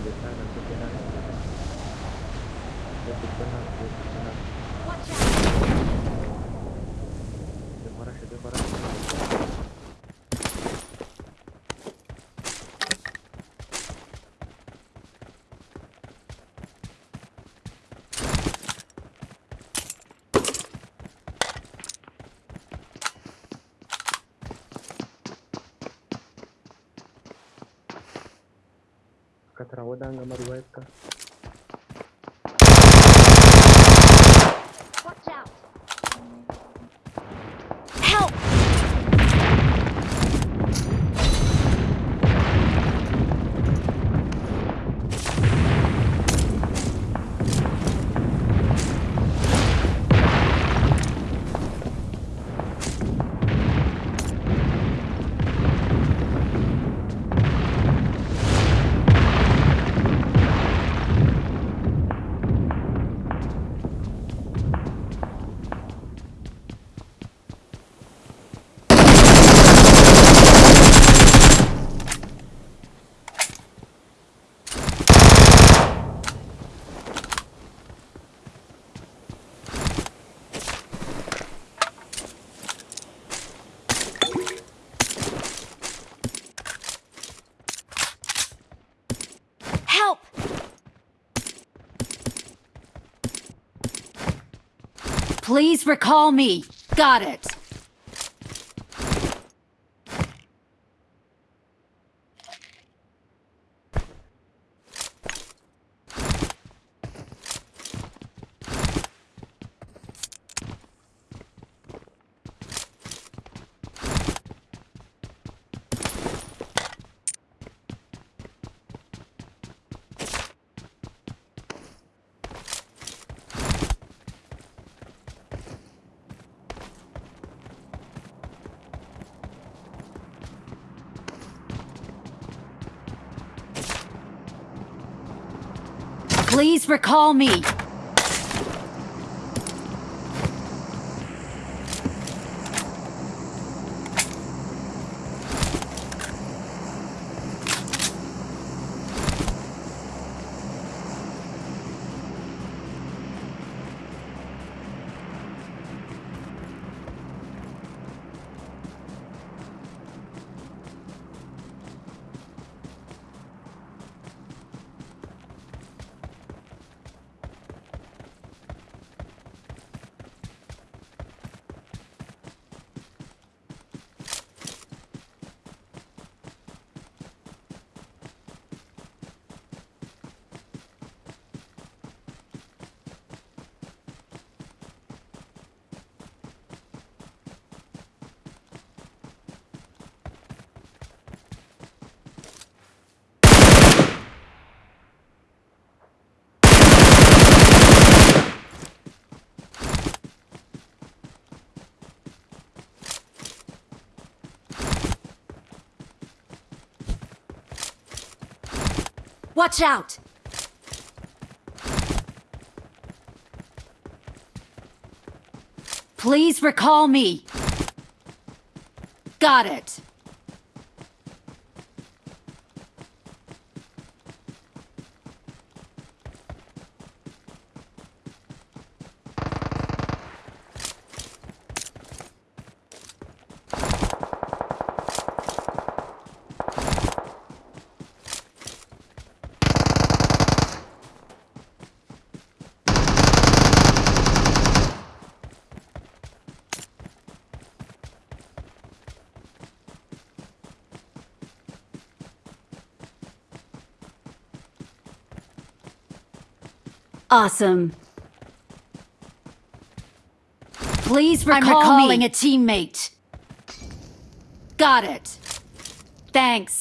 Kita nak berjalan Kita nak berjalan terawat dah gambar dua ekor. Please recall me. Got it. Please recall me. Watch out! Please recall me. Got it. Awesome. Please recall I'm recalling me. a teammate. Got it. Thanks.